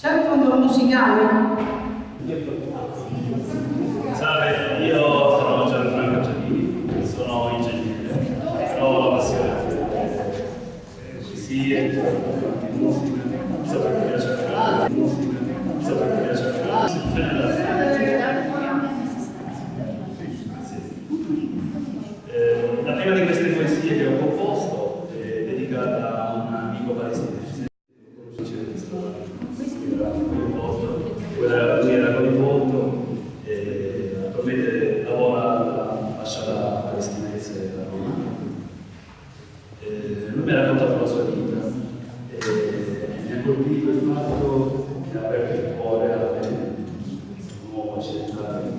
C'è il fondo musicale? Salve, io sono Gianfranco Giannini, sono ingegnere, ho la passione per poesie, musica, so perché mi piace fare musica, so perché mi piace fare Eh, La prima di queste poesie che ho composto è dedicata a un amico palestinese. Conoscete questa era coinvolto, quella- lui era coinvolto e attualmente lavora all'ambasciata palestinese a Roma. Eh, lui mi ha raccontato la sua vita e mi ha aperto il cuore a me, un uomo occidentale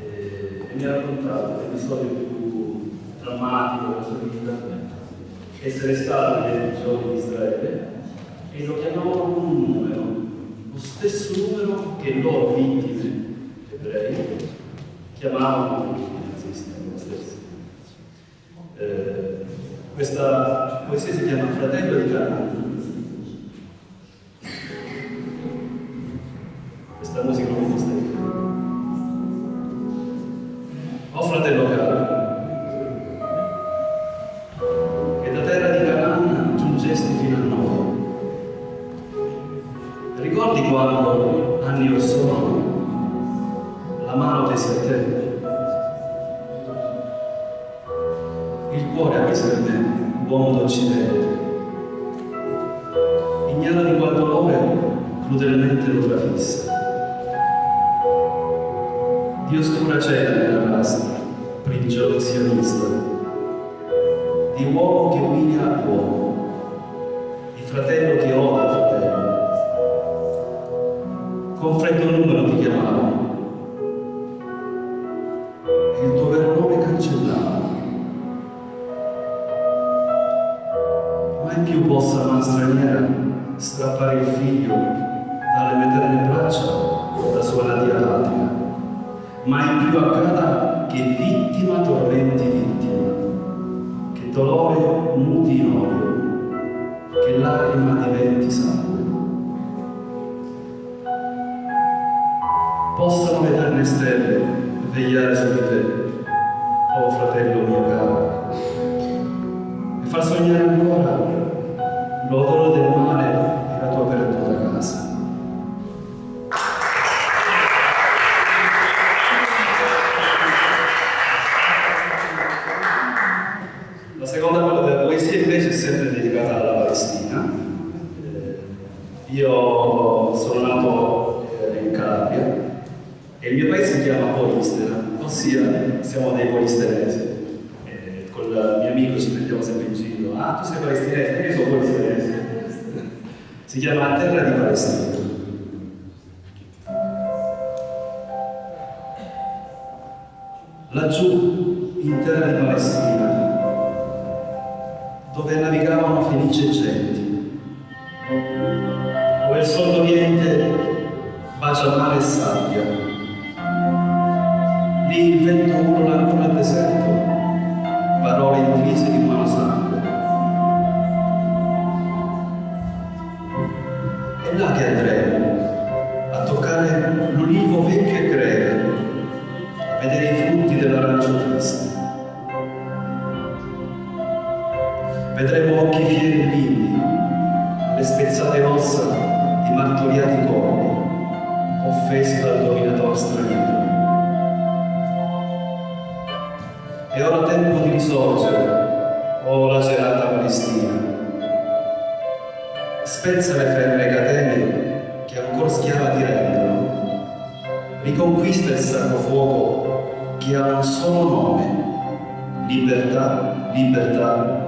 e, e mi ha raccontato l'episodio più drammatico della sua vita, essere stato nei giorni di Israele e lo chiamavano con un numero, lo stesso numero che loro vittime ebrei chiamavano i nazisti, lo stesso. Eh, questa poesia si chiama Fratello di Canaan. Quando, anni or sono, la mano tesi a te? Il cuore appese per me, uomo d'Occidente. Ignara di qual dolore crudelmente lo trafissa. Di oscura cena nella rasta, prigione sionista. Di uomo che umilia uomo, di fratello che odia Mai più possa man straniera strappare il figlio dalle materne braccia da sua natia patria. Mai più accada che vittima tormenti vittima, che dolore muti in odio, che lacrima diventi sangue. Possano le eterne stelle vegliare su di te, oh fratello mio caro, sempre dedicata alla Palestina. Eh, io sono nato eh, in Calabria e il mio paese si chiama Polistena, ossia siamo dei polistenesi. Eh, con il mio amico ci prendiamo sempre in giro. Ah, tu sei palestinese? Io sono polistenese. Si chiama Terra di Palestina. Laggiù, in terra di Palestina, dove navigavano felici genti, dove il sol d'Oriente bacia mare e sabbia, lì il vento urla ancora al deserto, parole intrise di umano sangue. È là che andremo, a toccare l'ulivo vecchio e greve, a vedere i frutti dell'arancio triste. Vedremo occhi fieri e lividi, le spezzate ossa di martoriati corpi, offesi dal dominatore straniero. È ora tempo di risorgere, oh lacerata Palestina. Spezza le ferme catene che ancora schiava ti rendono. Riconquista il sacro fuoco che ha un solo nome. Libertà, libertà, libertà.